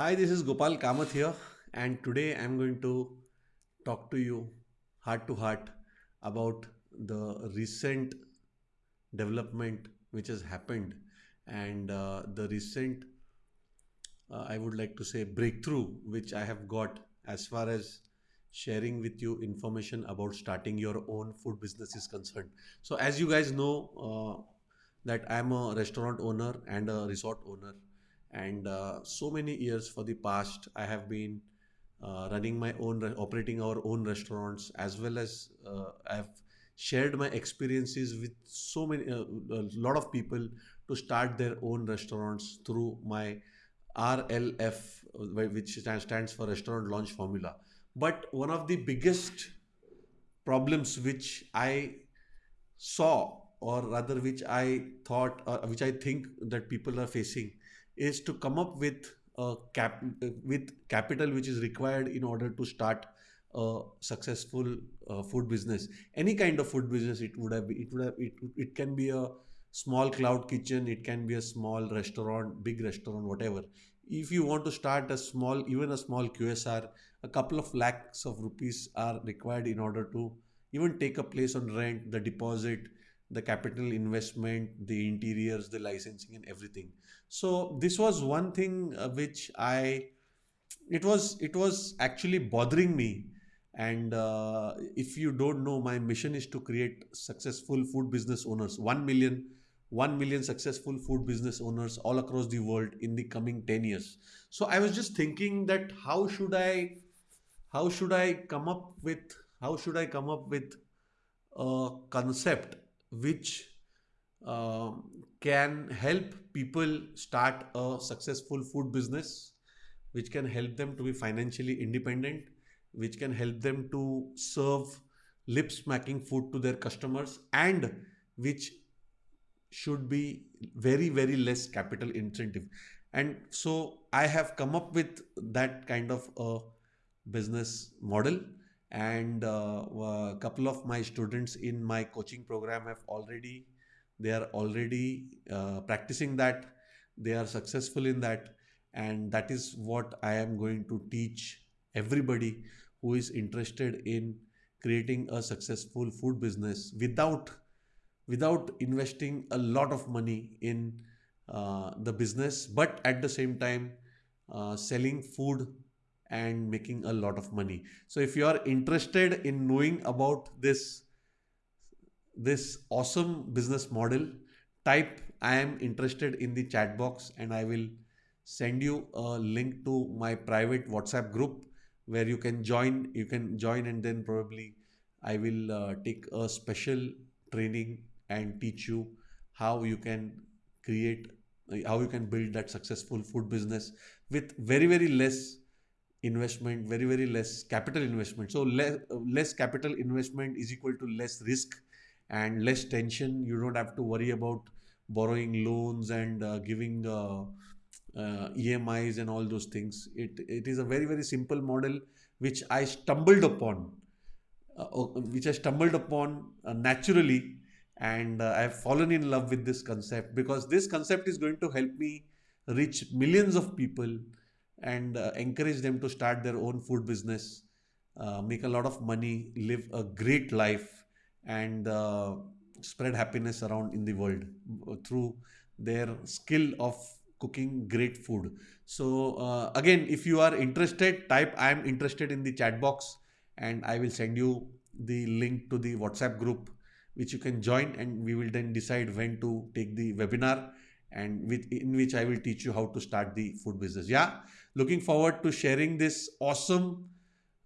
Hi, this is Gopal Kamath here, and today I'm going to talk to you heart to heart about the recent development which has happened and uh, the recent, uh, I would like to say, breakthrough which I have got as far as sharing with you information about starting your own food business is concerned. So, as you guys know, uh, that I'm a restaurant owner and a resort owner and uh, so many years for the past i have been uh, running my own operating our own restaurants as well as uh, i've shared my experiences with so many uh, a lot of people to start their own restaurants through my rlf uh, which stands for restaurant launch formula. But one of the biggest problems which i saw or rather which i thought or which i think that people are facing is to come up with cap with capital which is required in order to start a successful uh, food business. Any kind of food business it would have it would have it, it can be a small cloud kitchen it can be a small restaurant big restaurant whatever. If you want to start a small even a small qsr a couple of lakhs of rupees are required in order to even take a place on rent the deposit the capital investment, the interiors, the licensing, and everything. So this was one thing uh, which I, it was it was actually bothering me. And uh, if you don't know, my mission is to create successful food business owners, one million. 1 million successful food business owners all across the world in the coming 10 years so i was just thinking that how should i how should i come up with how should i come up with a concept which uh, can help people start a successful food business, which can help them to be financially independent, which can help them to serve lip smacking food to their customers, and which should be very, very less capital incentive. And so I have come up with that kind of a business model and uh, a couple of my students in my coaching program have already they are already uh, practicing that. They are successful in that. And that is what i am going to teach everybody who is interested in creating a successful food business without without investing a lot of money in uh, the business but at the same time uh, selling food and making a lot of money. So if you are interested in knowing about this, this awesome business model, type I am interested in the chat box and I will send you a link to my private WhatsApp group where you can join. You can join and then probably I will uh, take a special training and teach you how you can create how you can build that successful food business with very very less investment very very less capital investment. So less less capital investment is equal to less risk and less tension. You don't have to worry about borrowing loans and uh, giving uh, uh, emis and all those things. It it is a very very simple model which i stumbled upon uh, which i stumbled upon uh, naturally. And uh, i have fallen in love with this concept because this concept is going to help me reach millions of people and uh, encourage them to start their own food business, uh, make a lot of money, live a great life, and uh, spread happiness around in the world uh, through their skill of cooking great food. So uh, again, if you are interested, type I am interested in the chat box and I will send you the link to the WhatsApp group which you can join and we will then decide when to take the webinar and with in which I will teach you how to start the food business. Yeah, looking forward to sharing this awesome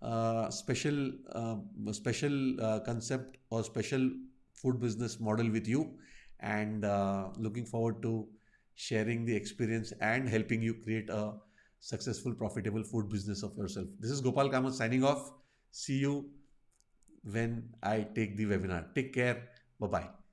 uh, special uh, special uh, concept or special food business model with you, and uh, looking forward to sharing the experience and helping you create a successful, profitable food business of yourself. This is Gopal Kamath signing off. See you when I take the webinar. Take care. Bye bye.